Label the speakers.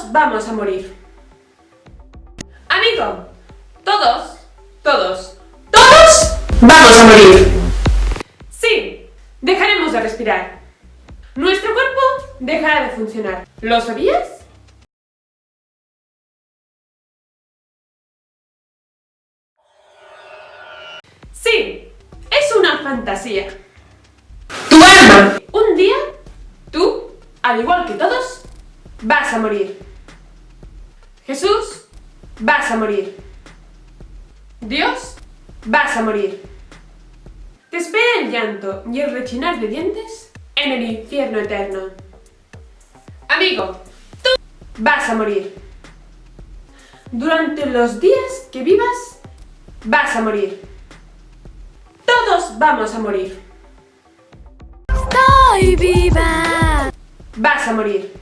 Speaker 1: Todos vamos a morir. Amigo, todos, todos, todos vamos a morir. Sí, dejaremos de respirar. Nuestro cuerpo dejará de funcionar. ¿Lo sabías? Sí, es una fantasía. ¡Tu alma! Un día, tú, al igual que todos, vas a morir. Jesús, vas a morir. Dios, vas a morir. Te espera el llanto y el rechinar de dientes en el infierno eterno. Amigo, tú vas a morir. Durante los días que vivas, vas a morir. Todos vamos a morir.
Speaker 2: Estoy viva.
Speaker 1: Vas a morir.